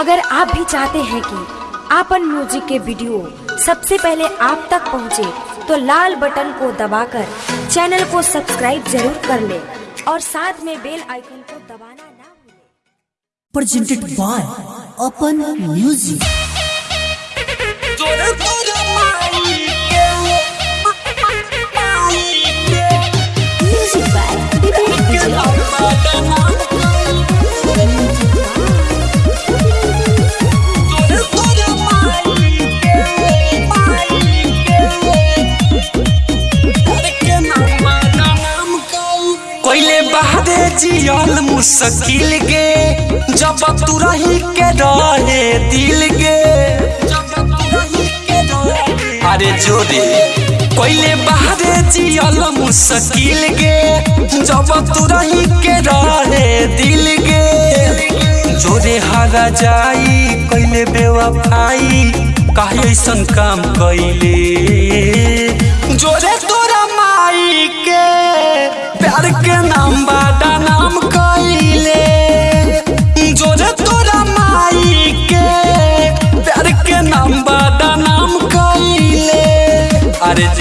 अगर आप भी चाहते हैं कि आपन म्यूज़िक के वीडियो सबसे पहले आप तक पहुँचे, तो लाल बटन को दबाकर चैनल को सब्सक्राइब ज़रूर कर ले और साथ में बेल आइकन को दबाना ना भूलें। प्रेजेंटेड बाय अपन Music. जियल मुश्किल गे जब तू रही के रहे दिल गे अरे जोरे कोइले बहादे जियल मुश्किल गे जब तू रही के रहे दिल गे जोरे हारा जाई, कइले बेवफाई, काहे ऐसन काम कइले। जोरे तोरा माई के, प्यार के नाम बादा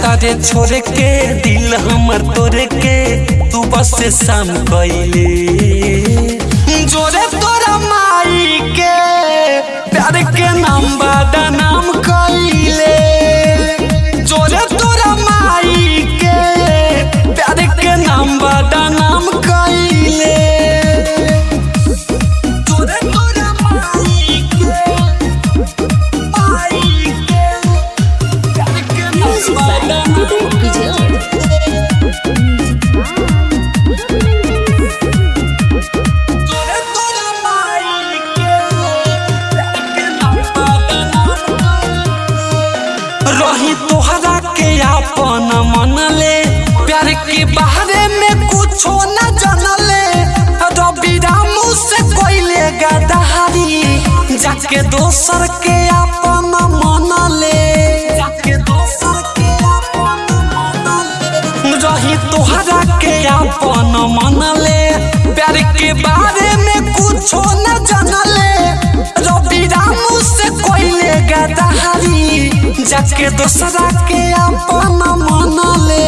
चाहता रे छोड़ के दिल हमर तोड़ के तू बस शाम कइले। रही तोहरा के अपन मन ले प्यार के बारे में कुछ न जानले। रवि रामू से कोइले गदहारी जाके दोसर के जाके दोसरा के अपन मनले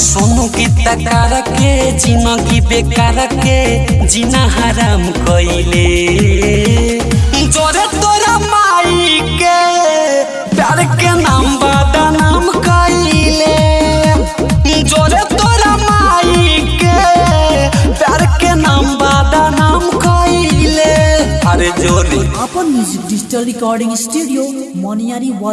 सोनू की तकार के ज़िंदगी बेकार के जीना हराम कइले। जोरे तोरा माई के प्यार के नाम बादा नाम कइले। जोरे तोरा माई के प्यार के नाम बादा नाम कइले। अरे जोरे। Music Digital Recording Studio, Moniari was